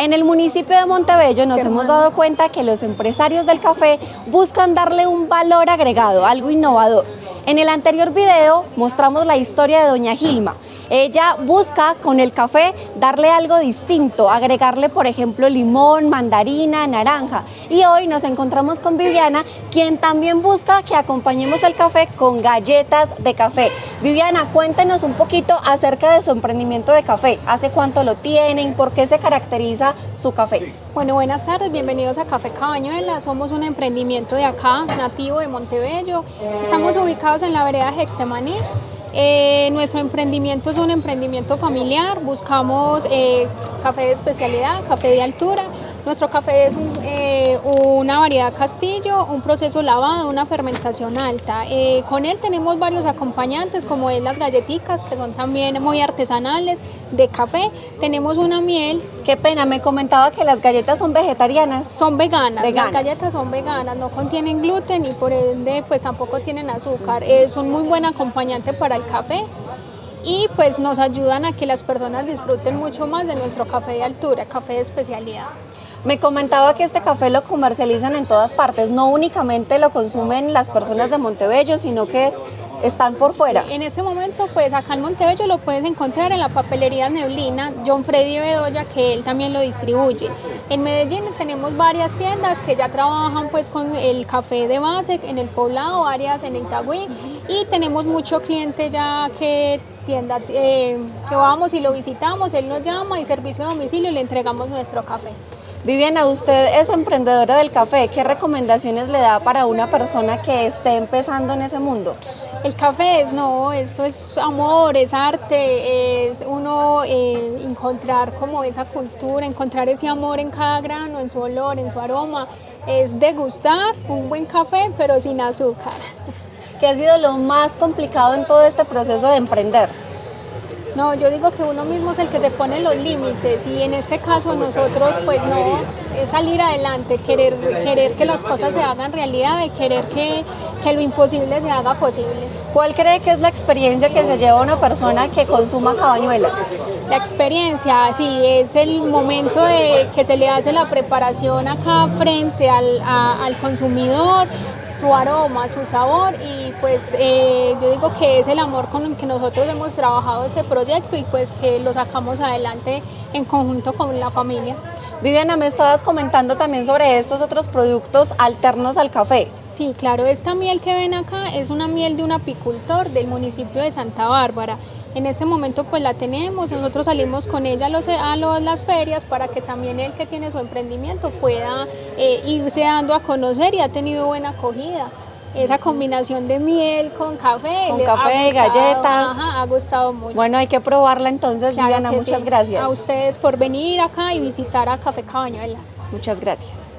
En el municipio de Montebello nos hemos dado cuenta que los empresarios del café buscan darle un valor agregado, algo innovador. En el anterior video mostramos la historia de Doña Gilma, ella busca con el café darle algo distinto, agregarle por ejemplo limón, mandarina, naranja. Y hoy nos encontramos con Viviana, quien también busca que acompañemos el café con galletas de café. Viviana, cuéntenos un poquito acerca de su emprendimiento de café. ¿Hace cuánto lo tienen? ¿Por qué se caracteriza su café? Bueno, buenas tardes, bienvenidos a Café Cabañuela. Somos un emprendimiento de acá, nativo de Montebello. Estamos ubicados en la vereda Hexemaní. Eh, nuestro emprendimiento es un emprendimiento familiar, buscamos eh, café de especialidad, café de altura, nuestro café es eh, una variedad castillo, un proceso lavado, una fermentación alta. Con él tenemos varios acompañantes como es las galletitas que son también muy artesanales de café. Tenemos una miel. Qué pena, me comentaba que las galletas son vegetarianas. Son veganas, las galletas son veganas, no contienen gluten y por ende pues tampoco tienen azúcar. Es un muy buen acompañante para el café y pues nos ayudan a que las personas disfruten mucho más de nuestro café de altura, café de especialidad. Me comentaba que este café lo comercializan en todas partes, no únicamente lo consumen las personas de Montebello, sino que están por fuera. en este momento, pues acá en Montebello lo puedes encontrar en la papelería Neblina, John Freddy Bedoya, que él también lo distribuye. En Medellín tenemos varias tiendas que ya trabajan pues con el café de base, en el poblado, áreas en Itagüí, y tenemos mucho cliente ya que tienda eh, que vamos y lo visitamos, él nos llama y servicio a domicilio le entregamos nuestro café. Viviana, usted es emprendedora del café. ¿Qué recomendaciones le da para una persona que esté empezando en ese mundo? El café es, no, eso es amor, es arte, es uno eh, encontrar como esa cultura, encontrar ese amor en cada grano, en su olor, en su aroma. Es degustar un buen café, pero sin azúcar. ¿Qué ha sido lo más complicado en todo este proceso de emprender? No, yo digo que uno mismo es el que se pone los límites y en este caso nosotros pues no, es salir adelante, querer, querer que las cosas se hagan realidad y querer que, que lo imposible se haga posible. ¿Cuál cree que es la experiencia que se lleva una persona que consuma cabañuelas? La experiencia, sí, es el momento de que se le hace la preparación acá frente al, al consumidor, su aroma, su sabor y pues eh, yo digo que es el amor con el que nosotros hemos trabajado este proyecto y pues que lo sacamos adelante en conjunto con la familia. Viviana, me estabas comentando también sobre estos otros productos alternos al café. Sí, claro, esta miel que ven acá es una miel de un apicultor del municipio de Santa Bárbara. En este momento pues la tenemos, nosotros salimos con ella a, las ferias para que también el que tiene su emprendimiento pueda eh, irse dando a conocer y ha tenido buena acogida. Esa combinación de miel con café. Con café, galletas. ha gustado mucho. Bueno, hay que probarla entonces, Viviana, muchas gracias. A ustedes por venir acá y visitar a Café Cabañuelas. Muchas gracias.